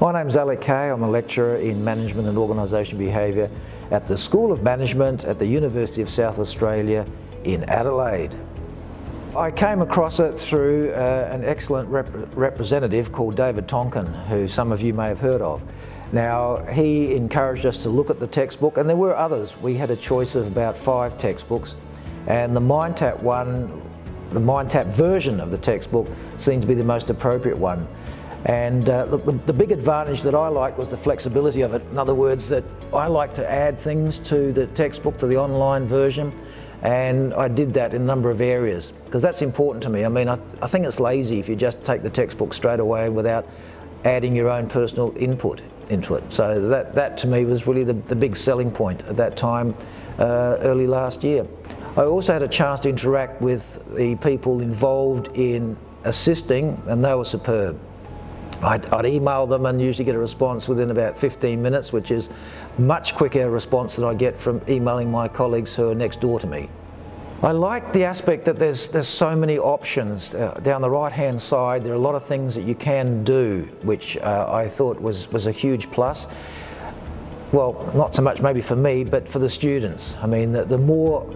My name's Alec Kay. I'm a lecturer in Management and Organisation Behaviour at the School of Management at the University of South Australia in Adelaide. I came across it through uh, an excellent rep representative called David Tonkin, who some of you may have heard of. Now, he encouraged us to look at the textbook, and there were others. We had a choice of about five textbooks, and the MindTap one, the MindTap version of the textbook seemed to be the most appropriate one. And uh, look, the, the, big advantage that I liked was the flexibility of it. In other words, that I like to add things to the textbook, to the online version, and I did that in a number of areas, because that's important to me. I mean, I, I think it's lazy if you just take the textbook straight away without adding your own personal input into it. So that, that to me was really the, the big selling point at that time, uh, early last year. I also had a chance to interact with the people involved in assisting, and they were superb. I'd, I'd, email them and usually get a response within about 15 minutes, which is much quicker response than I get from emailing my colleagues who are next door to me. I like the aspect that there's, there's so many options. Uh, down the right hand side there are a lot of things that you can do which uh, I thought was, was a huge plus. Well, not so much maybe for me, but for the students. I mean, the, the more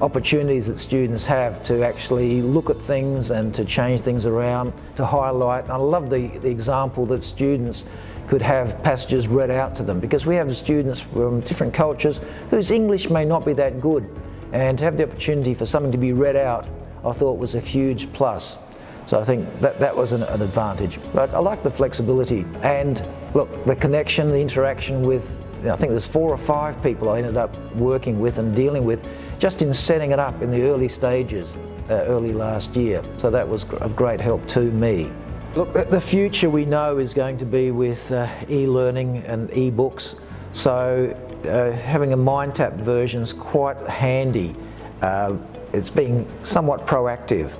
opportunities that students have to actually look at things and to change things around, to highlight. I love the, the example that students could have passages read out to them because we have students from different cultures whose English may not be that good and to have the opportunity for something to be read out I thought was a huge plus. So I think that, that was an, an advantage. But I like the flexibility and look, the connection, the interaction with, I think there's four or five people I ended up working with and dealing with just in setting it up in the early stages, uh, early last year. So that was of great help to me. Look, the future we know is going to be with uh, e-learning and e-books. So uh, having a MindTap version is quite handy. Uh, it's being somewhat proactive.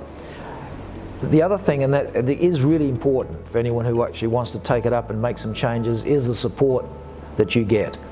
The other thing, and that is really important for anyone who actually wants to take it up and make some changes, is the support that you get.